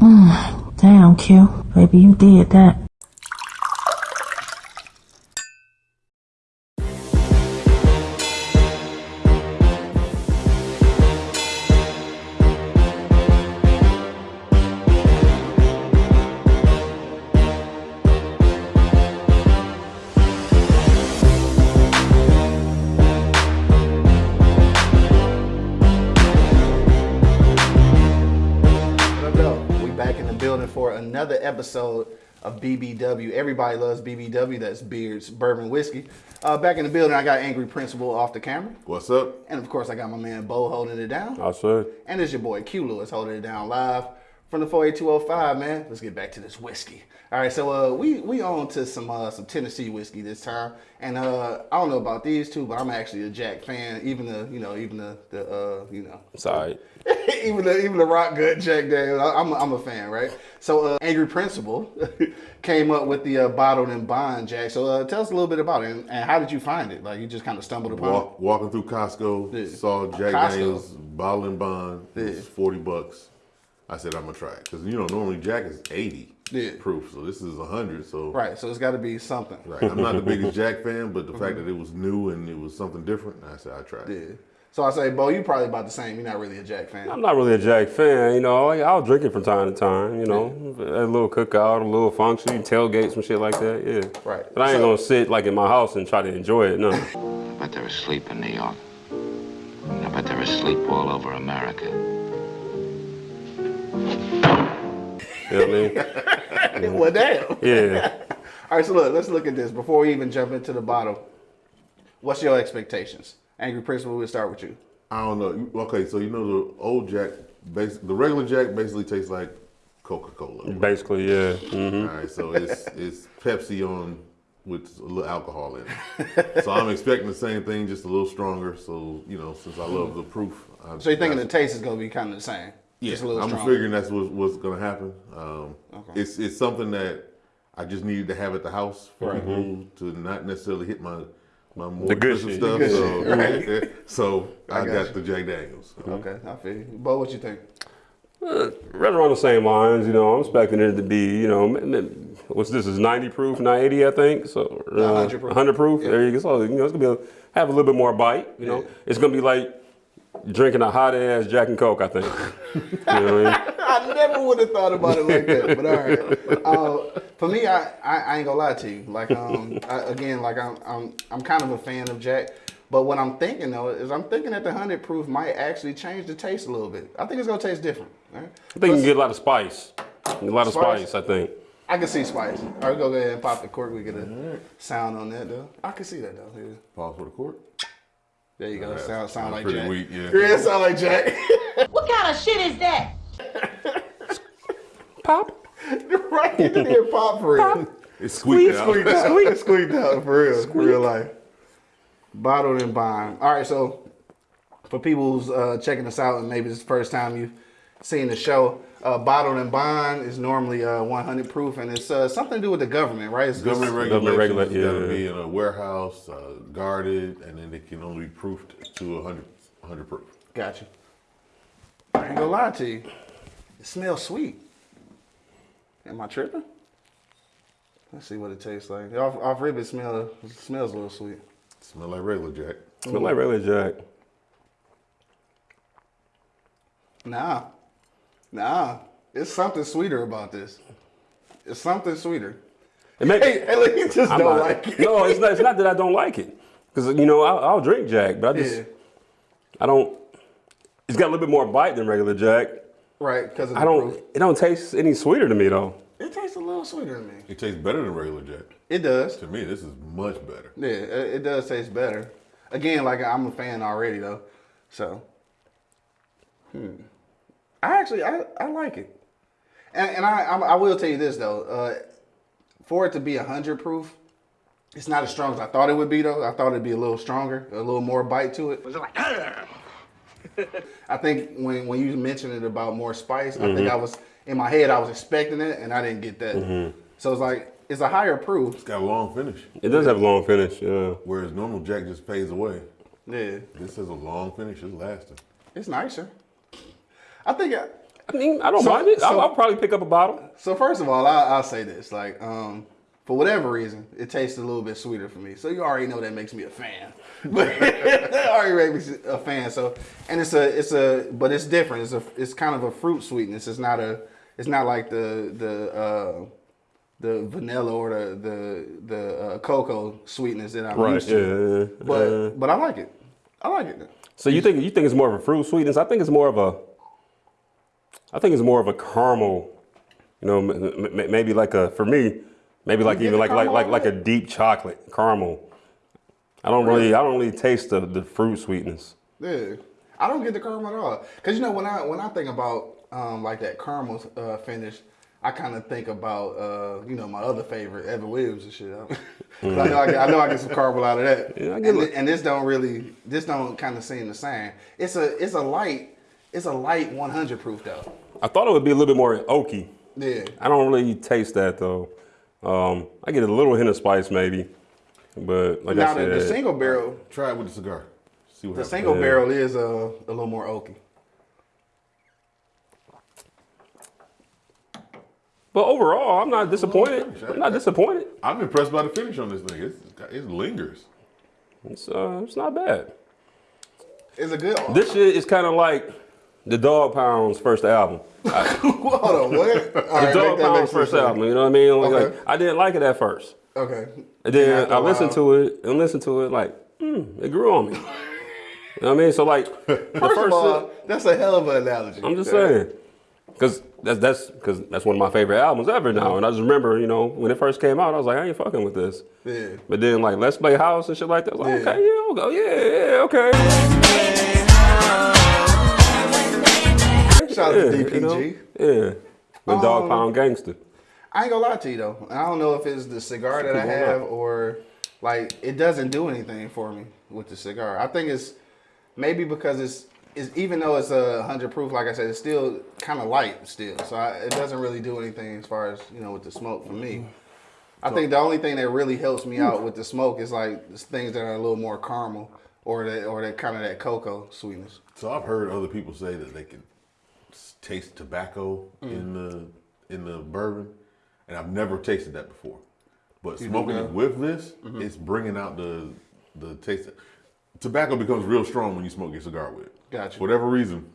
Hmm, damn, Q. Baby, you did that. Episode of BBW. Everybody loves BBW. That's beards, bourbon, whiskey. Uh, back in the building, I got Angry Principal off the camera, What's up? and of course, I got my man Bo holding it down, I said. and it's your boy Q Lewis holding it down live from the 48205. Man, let's get back to this whiskey. All right, so uh, we we on to some uh, some Tennessee whiskey this time, and uh, I don't know about these two, but I'm actually a Jack fan. Even the you know even the the uh, you know Sorry. even the even the rock good Jack Daniels. I- I'm a, I'm a fan, right? So uh, Angry Principal came up with the uh, bottled and bond Jack. So uh, tell us a little bit about it and, and how did you find it? Like you just kind of stumbled upon Walk, walking through Costco, Yeah. saw Jack Costco. Daniels bottle and bond. It Yeah. was forty bucks. I said I'm gonna try it because you know normally Jack is eighty Yeah. proof, so this is hundred. So. Right. So it's got to be something. right. I'm not the biggest Jack fan, but the fact that it was new and it was something different, I said I tried. Yeah. It. So I say, Bo, you probably about the same. You're not really a Jack fan. I'm not really a Jack fan, you know. I- I'll drink it from time to time, you know. A little cookout, a little function, tailgate, some shit like that, yeah. Right. But I ain't So- gonna sit like in my house and try to enjoy it, no. I bet they're asleep in New York. I bet they're asleep all over America. You know what I mean? well, damn. Yeah. All right. So look, let's look at this before we even jump into the bottle. What's your expectations? Angry Principal, we'll start with you. I don't know. Okay, so you know the old Jack, bas- the regular Jack basically tastes like Coca Cola. Basically, yeah. hmm All right, so it's it's Pepsi on with a little alcohol in it. so I'm expecting the same thing, just a little stronger. So you know, since I love the proof, I, So you're thinking the taste is going to be kind of the same? yeah, Just a little I'm stronger. figuring that's what, what's going to happen. Um, It's it's something that I just needed to have at the house for people to not necessarily hit my my more The good shit. stuff. The good so shit, so I, I got got, the Jack Daniels. Okay, I feel you. Bo, what you think? Right around the same lines, you know. I'm expecting it to be, you know, m- m- what's this? Is 90 proof, not 80, I think. So uh, 100 proof. 100 proof. Yeah. There you go. So you know, it's gonna be a, have a little bit more bite. You know, Yeah. it's gonna be like drinking a hot ass Jack and Coke. I think. you know what I mean? I never would have thought about it like that, but all right. Uh, for me, I, I, I ain't gonna lie to you. Like, um, I, again, like I'm, I'm, I'm kind of a fan of Jack. But what I'm thinking though is I'm thinking that the hundred proof might actually change the taste a little bit. I think it's gonna taste different. Right? I think you can get a lot of spice. A lot of Spice? spice, I think. I can see spice. All right, go ahead and pop the cork. We get a sound on that though. I can see that though. Yeah. Pause for the cork. There you go. Yeah, sound sound sounds like pretty Jack. weak, yeah. yeah, sound like Jack. What kind of shit is that? Pop. right, get the damn pop for real. It's squeaked out. squeaked out. Squeaked, squeaked out for real, for real life. Bottled and bond. All right, so for people who's uh, checking us out and maybe it's the first time you've seen the show, uh, bottled and bond is normally uh, 100 proof, and it's uh, something to do with the government, right? It's, Government it's- regulations regula- it's got to be in a warehouse, uh, guarded, and then it can only be proofed to 100, 100 proof. Got you. I ain't gonna lie to you. It smells sweet. Am I tripping? Let's see what it tastes like. Off, off rib, it, smell, it smells a little sweet. Smell like regular Jack. Smell like regular Jack. Nah, nah. It's something sweeter about this. It's something sweeter. It makes, Hey, hey look, you just I'm don't not- like it. No, it's not. It's not that I don't like it. Because you know, I'll, I'll drink Jack, but I just Yeah, I don't. It's got a little bit more bite than regular Jack. Right. Because I don't. It don't taste any sweeter to me though. It tastes a little sweeter to me. It tastes better than regular Jack. It does. To me, this is much better. Yeah, it, it does taste better. Again, like I'm a fan already though, so. Hmm. I actually I, I like it, and, and I, I I will tell you this though, uh, for it to be hundred proof, it's not as strong as I thought it would be though. I thought it'd be a little stronger, a little more bite to it. I think when when you mentioned it about more spice, I think I was in my head I was expecting it and I didn't get that. So it's like it's a higher proof. It's got a long finish, It does have a long finish. Yeah. whereas normal Jack just fades away. Yeah, This is a long finish. It's lasting. it's nicer. I think I, I mean, I don't So- mind it. I'll, I'll probably pick up a bottle. So first of all, I, I'll say this: like, um, for whatever reason, it tastes a little bit sweeter for me. So you already know that makes me a fan. But that already makes me a fan. So, and it's a, it's a, but it's different. It's a, it's kind of a fruit sweetness. It's not a, it's not like the the uh, the vanilla or the the the uh, cocoa sweetness that I'm Right. used to. Yeah. But but I like it. I like it. so you think you think it's more of a fruit sweetness? I think it's more of a. I think it's more of a caramel. You know, maybe like a for me, maybe like even like like like like a deep chocolate caramel. I don't really I don't really taste the, the fruit sweetness. Yeah, I don't get the caramel at all. Cause you know when I when I think about um, like that caramel uh, finish, I kind of think about uh, you know my other favorite Evan Williams and shit. 'Cause I know I, get, I know I get some caramel out of that. Yeah, I get and, it. and this don't really this don't kind of seem the same. It's a it's a light it's a light 100 proof though. I thought it would be a little bit more oaky. Yeah. I don't really taste that though. Um, I get a little hint of spice maybe, but like Now I the, said, the single barrel Try it with the cigar. See what the happens. single Yeah. barrel is uh, a little more oaky. but overall, I'm not disappointed. I'm not disappointed. I'm impressed by the finish on this thing. It's, it lingers. It's uh, it's not bad. It's a good. This shit is kind of like the Dogg Pound's first album. Hold on, what? The right, Dogg Pound's first sense. album. You know what I mean? Like, Okay. like, I didn't like it at first, Okay. and then I listened to it and listened to it like, mm, it grew on me. You know what I mean? So like the First, first, of all, that's a hell of an analogy. I'm just saying, because that's that's because that's one of my favorite albums ever now. And I just remember, you know, when it first came out, I was like, I ain't fucking with this. Yeah. But then like Let's Play House and shit like that, I was like, Yeah. okay, yeah, I'll go, yeah, yeah, okay. Shout out Yeah, to you DPG. know? Yeah. The Dog Um, Pound Gangster. I ain't gonna lie to you though. I don't know if it's the cigar that I have up. or like it doesn't do anything for me with the cigar. I think it's maybe because it's it's even though it's a hundred proof, like I said, it's still kind of light still. So I, it doesn't really do anything as far as you know with the smoke for me. I think the only thing that really helps me out with the smoke is like things that are a little more caramel or that or that kind of that cocoa sweetness. So I've heard other people say that they can s- taste tobacco Mm. in the in the bourbon, and I've never tasted that before. But do smoking it with this, Mm-hmm. it's bringing out the the taste. Tobacco becomes real strong when you smoke your cigar with. it. Gotcha. For whatever reason,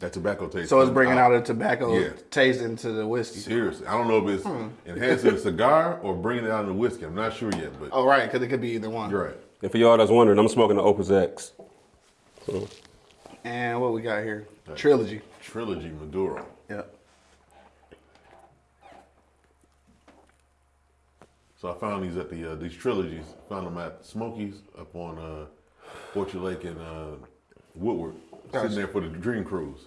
that tobacco taste. So it's comes bringing out a tobacco Yeah. taste into the whiskey. Seriously, I don't know if it's Hmm. enhancing the cigar or bringing it out in the whiskey. I'm not sure yet, but Oh right, because it could be either one. you're right. And for y'all that's wondering, I'm smoking the Opus X. So, And what we got here? Trilogy. Trilogy Maduro. Yeah. So I found these at the uh, these trilogies. Found them at Smokies up on uh, Orchard Lake in uh, Woodward, Gotcha. sitting there for the Dream Cruise.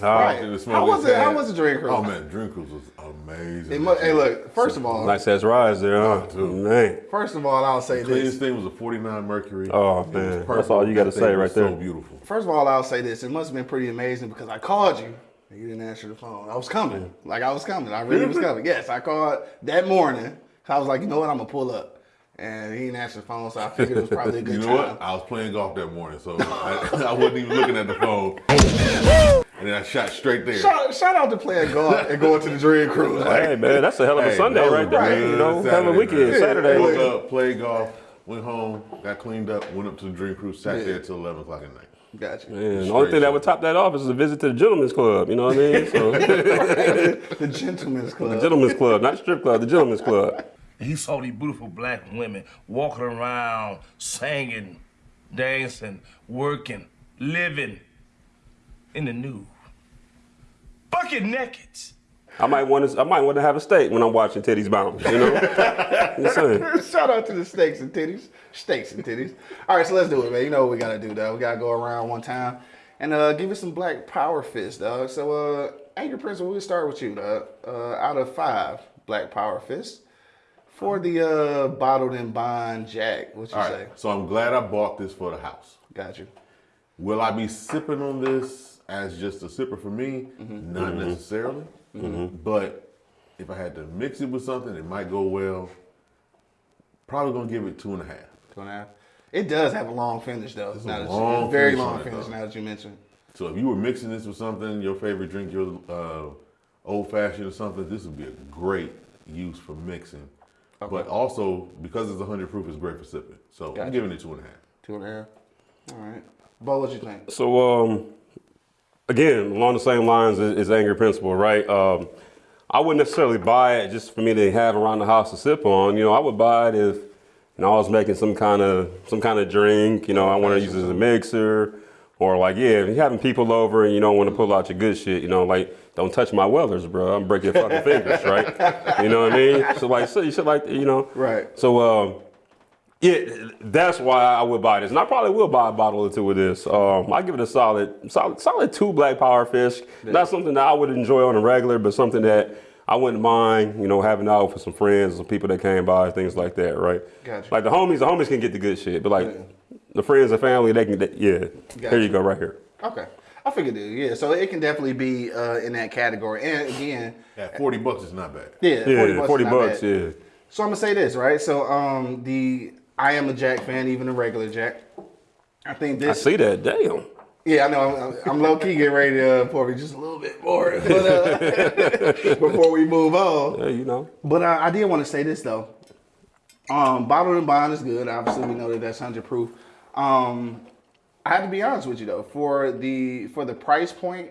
Right. And the How was Smokies it? How was the Dream Cruise? Oh man, Dream Cruise was amazing. It mu- hey, look. First of all, nice ass rise there, huh? Oh, man. first of all, I'll say Cleanest this. thing was a 49 Mercury. Oh, It man. That's all you gotta say thing right was there. So beautiful. First of all, I'll say this. It must have been pretty amazing because I called you. and You didn't answer the phone. I was coming. Like I was coming. I really was coming. Yes, I called that morning. I was like, you know what? I'm gonna pull up. And he didn't answer the phone, so I figured it was probably a good You know time. what? I was playing golf that morning, so I, I wasn't even looking at the phone. And then I shot straight there. Shout, shout out to playing golf and going to the Dream Cruise. Like, Hey man, that's a hell of a Hey, Sunday right there. a You know, hell of a Saturday, weekend, man. Saturday. Woke man. up, played golf, went home, got cleaned up, went up to the Dream Cruise, sat there till 11 o'clock at night. Gotcha. Man, the only thing that would top that off is a visit to the Gentleman's Club. You know what I mean? So, The Gentleman's Club. the Gentleman's Club, not strip club, the Gentleman's Club. He saw these beautiful black women walking around, singing, dancing, working, living in the nude. Bucket naked. I might want to. I might want to have a steak when I'm watching Titties Bounce. You know. Shout out to the steaks and titties. Steaks and titties. All right, so let's do it, man. You know what we gotta do, dog. We gotta go around one time and uh, give it some black power fists, dog. So, uh, Angry Prince, we'll start with you, dog. Uh, out of five black power fists for the uh, bottled and bond Jack. What you All say? right, so I'm glad I bought this for the house. Got you. Will I be sipping on this as just a sipper for me? Mm-hmm. Not necessarily. But if I had to mix it with something, it might go well. Probably gonna give it two and a half. Two and a half. It does have a long finish, though. Now a that you- long very long finish. though. Now that you mentioned. So if you were mixing this with something, your favorite drink, your uh, old fashioned or something, this would be a great use for mixing. But also because it's 100 proof, it's great for sipping. So Gotcha. I'm giving it two and a half. Two and a half. All right. Bo, what you think? So um, again, along the same lines as, as Angry Principal, right? Um, I wouldn't necessarily buy it just for me to have around the house to sip on. You know, I would buy it if you know I was making some kind of some kind of drink. You know, I want to use it as a mixer, or like yeah, if you're having people over and you don't want to pull out your good shit. You know, like don't touch my wellers, bro. I'm breaking your fucking fingers, right? You know what I mean? So like, so you should like, you know, Right. So um, yeah, that's why I would buy this, and I probably will buy a bottle or two of this. Um, I give it a solid, solid, solid two black power fish. Not something that I would enjoy on a regular, but something that I wouldn't mind, you know, having out for some friends, some people that came by, things like that, right? Gotcha. Like the homies, the homies can get the good shit, but like the friends and family, they can, they, yeah. Gotcha. Here you go, right here. Okay. I figured it. Yeah. So it can definitely be uh, in that category. And again, At 40 bucks, it's not bad. yeah, Yeah, 40 bucks. is forty not bucks, bad. yeah. So I'm gonna say this, right? So um, the I am a Jack fan, even a regular Jack. I think this. I see that. Damn. Yeah, I know. I'm, I'm, low key getting ready to uh, pour me just a little bit more but, uh, before we move on. Yeah, you know. But uh, I did want to say this though. Um, bottled and bond is good. Obviously, we know that that's hundred proof. Um, I have to be honest with you though, for the for the price point,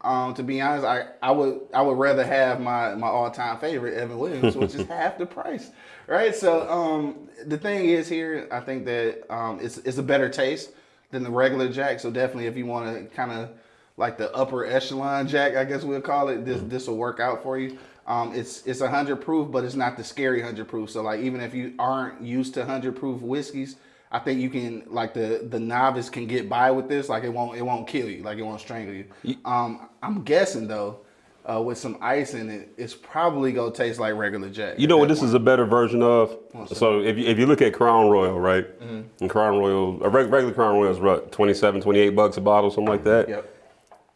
um, to be honest, I, I would I would rather have my my all time favorite Evan Williams, which is half the price, right? So um, the thing is here, I think that um, it's it's a better taste than the regular Jack. So definitely, if you want to kind of like the upper echelon Jack, I guess we'll call it, this this will work out for you. Um, it's it's a hundred proof, but it's not the scary hundred proof. So like even if you aren't used to hundred proof whiskeys, I think you can like the the novice can get by with this. Like it won't it won't kill you. Like it won't strangle you. Um, I'm guessing though, uh, with some ice in it, it's probably gonna taste like regular Jack. You know what this is a better version of? So if you, if you look at Crown Royal, right? And Crown Royal, a regular Crown Royal is what, 27, 28 bucks a bottle, something like that? Yep.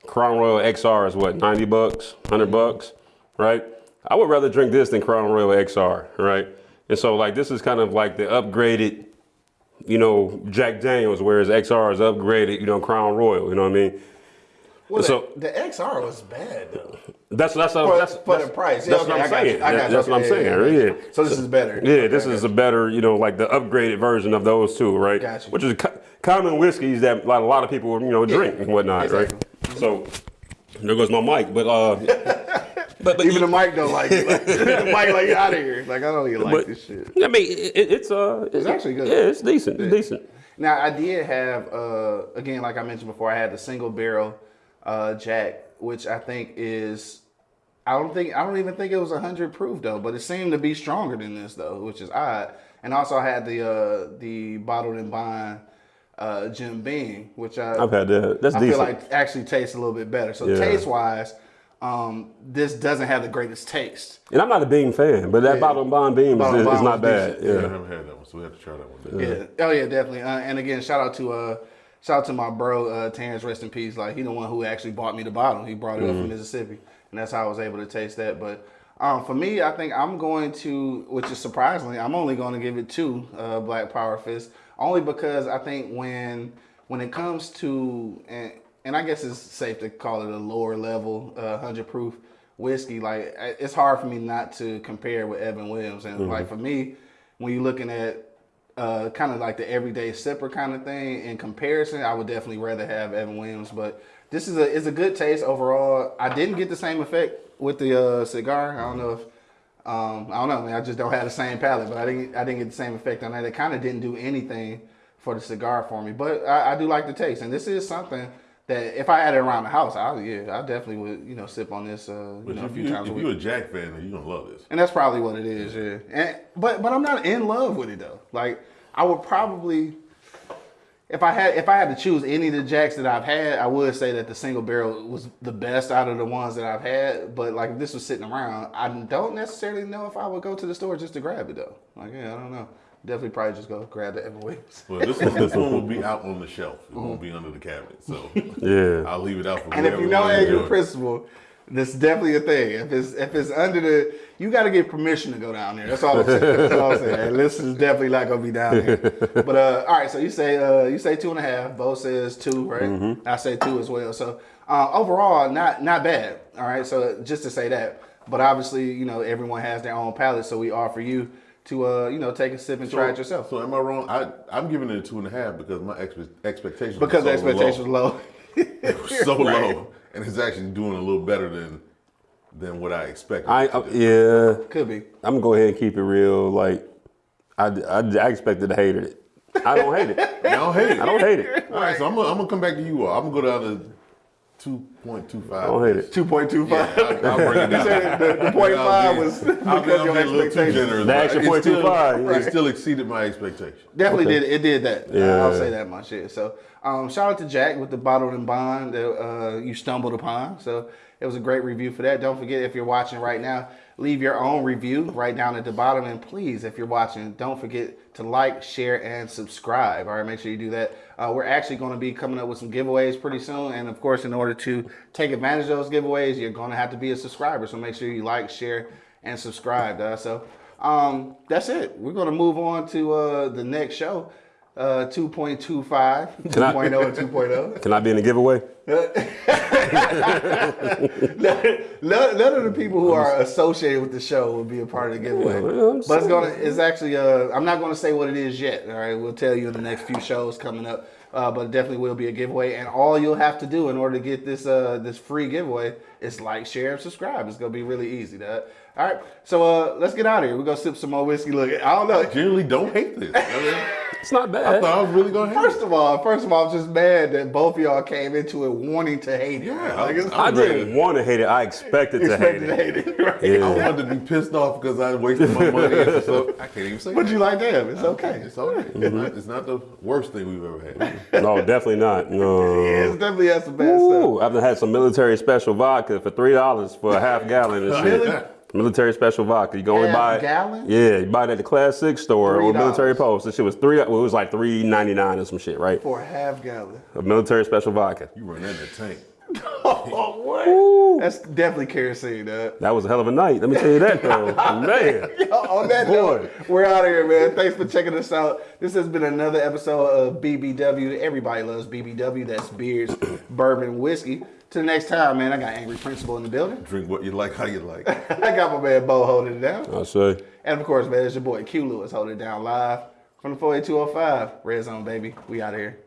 Crown Royal XR is what, 90 bucks, 100 bucks, right? I would rather drink this than Crown Royal XR, right? And so like this is kind of like the upgraded, you know, Jack Daniels, whereas XR is upgraded, you know, Crown Royal, you know what I mean? Well, So- the, the XR was bad though. That's that's For, that's, for that's the price. That's Yeah, what I'm I got you. saying. That- you. That's what I'm Okay, saying. yeah, Yeah, yeah, yeah. So this is better. Yeah, Okay, this is a better, you know, like the upgraded version of those two, right? Gotcha. Which is co- common whiskeys that like, a lot of people, you know, drink and whatnot, exactly. right? So there goes my mic, but uh, but, but Even the mic don't like it. Like, the mic like out of here. Like I don't even like but, this shit. I mean, it, it- it's uh, it's, actually good. Yeah, it's decent. It's decent. Now I did have uh again like I mentioned before I had the single barrel uh Jack which I think is I don't think I don't even think it was hundred proof though but it seemed to be stronger than this though which is odd and also I had the uh the bottled and bond uh Jim Beam which I I've had that. That's I decent. feel like actually tastes a little bit better so Yeah. taste wise um this doesn't have the greatest taste and I'm not a Beam fan, but that Yeah. bottle and bond Beam is, Bottle is not bad. decent. Yeah, I haven't had that one, so we have to try that one. Yeah. Oh yeah, definitely. Uh, and again, shout out to uh, shout out to my bro uh, Terrence. Rest in peace. Like he the one who actually bought me the bottle. He brought it up from Mississippi, and that's how I was able to taste that. But um, for me, I think I'm going to, which is surprisingly, I'm only going to give it two uh, Black Power Fist, only because I think when when it comes to and and I guess it's safe to call it a lower level uh, hundred proof whiskey. Like it's hard for me not to compare with Evan Williams, and like for me, when you're looking at uh, kind of like the everyday sipper kind of thing. In comparison, I would definitely rather have Evan Williams, but this is a is a good taste overall. I didn't get the same effect with the uh, cigar. I don't know if um, I don't know. Man, I just don't have the same palate, but I didn't I didn't get the same effect on that. It kind of didn't do anything for the cigar for me, but I, I do like the taste, and this is something. That if I had it around the house, I yeah, I definitely would you know sip on this uh, you know, a few you, times a if week. you're a Jack fan, then you're gonna love this. And that's probably what it is, yeah. And but but I'm not in love with it though. Like I would probably if I had if I had to choose any of the jacks that I've had, I would say that the single barrel was the best out of the ones that I've had. But like if this was sitting around, I don't necessarily know if I would go to the store just to grab it though. Like yeah, I don't know. Definitely probably just go grab the Evan Williams. Well, this one, this one will be out on the shelf. It won't be under the cabinet. So Yeah. I'll leave it out for And if you know wanna Angry enjoy it. Principal, This is definitely a thing. If it's if it's under the, you got to get permission to go down there. That's all I'm saying. That's all I'm saying. This is definitely not gonna be down there. But uh, all right. So you say uh, you say two and a half. Bo says two, right? Mm-hmm. I say two as well. So uh, overall, not not bad. All right. So just to say that, but obviously, you know, everyone has their own palate. So we offer you to uh, you know, take a sip and try it yourself. So am I wrong? I I'm giving it a two and a half because my expe- expectations because were so expectations low. low. It was so Right. low, and it's actually doing a little better than than what I expected. I, it to I do. yeah. Could be. I'm gonna go ahead and keep it real. Like, I, I, I expected to hate it. I don't hate it. I don't hate it. I don't hate it. All right, so I'm gonna, I'm gonna come back to you all. I'm gonna go down to two point two five. I don't hate it. Two point two Yeah. I'll, I'll bring it You down. said the, the point five be- was I'll be- because I'll your be a little too expectations. generous, The but extra it point two still- five, It still exceeded my expectation. Definitely Okay. did. It did that. Yeah. I'll say that much. Yeah. So, um, shout out to Jack with the bottled and bond that uh, you stumbled upon. So it was a great review for that. Don't forget if you're watching right now, leave your own review right down at the bottom. And please, if you're watching, don't forget to like, share, and subscribe. All right, make sure you do that. Uh, we're actually going to be coming up with some giveaways pretty soon. And of course, in order to take advantage of those giveaways, you're going to have to be a subscriber. So make sure you like, share, and subscribe. Uh, so um, that's it. We're going to move on to uh, the next show. Uh, 2.25, 2.0, and oh. 2.0. Can I be in the giveaway? none, none of the people who are associated with the show will be a part of the giveaway. I'm but it's gonna, it's actually, uh, I'm not gonna say what it is yet. All right, we'll tell you in the next few shows coming up. Uh, but it definitely will be a giveaway, and all you'll have to do in order to get this uh, this free giveaway is like, share, and subscribe. It's gonna be really easy. To, all right, so uh, let's get out of here. We're gonna sip some more whiskey. Look, I don't know. Generally, don't hate this. I, mean, It's not bad. I thought I was really gonna hate First it. of all, first of all, I'm just mad that both of y'all came into it wanting to hate it. Yeah, like, it's, I- I didn't want to hate it. I expected to hate it. to hate it. Right? I wanted to be pissed off because I wasted my money. so I can't even say. But that. you like damn, it's okay. It's okay. It's, Mm-hmm. not, it's not the worst thing we've ever had. No, definitely not. No. Yeah, it's definitely has some bad stuff. Ooh, I've had some military special vodka for three dollars for a half gallon and shit. Really? Military special vodka. You can only Half buy it. gallon? Yeah, you buy it at the Class Six store or $3. Military Post. This shit was three. Well, it was like three ninety nine or some shit, right? For a half gallon. A military special vodka. You run that in the tank. Oh, what? That's definitely kerosene, dog. That was a hell of a night. Let me tell you that though, man. Yo, on that Boy. note, we're out of here, man. Thanks for checking us out. This has been another episode of BBW. Everybody loves BBW. That's beers, bourbon, whiskey. Till next time, man. I got Angry Principal in the building. Drink what you like, how you like. I got my man Bo holding it down. I say. And of course, man, it's your boy Q Lewis holding it down live from the 48205. Red Zone, baby. We out of here.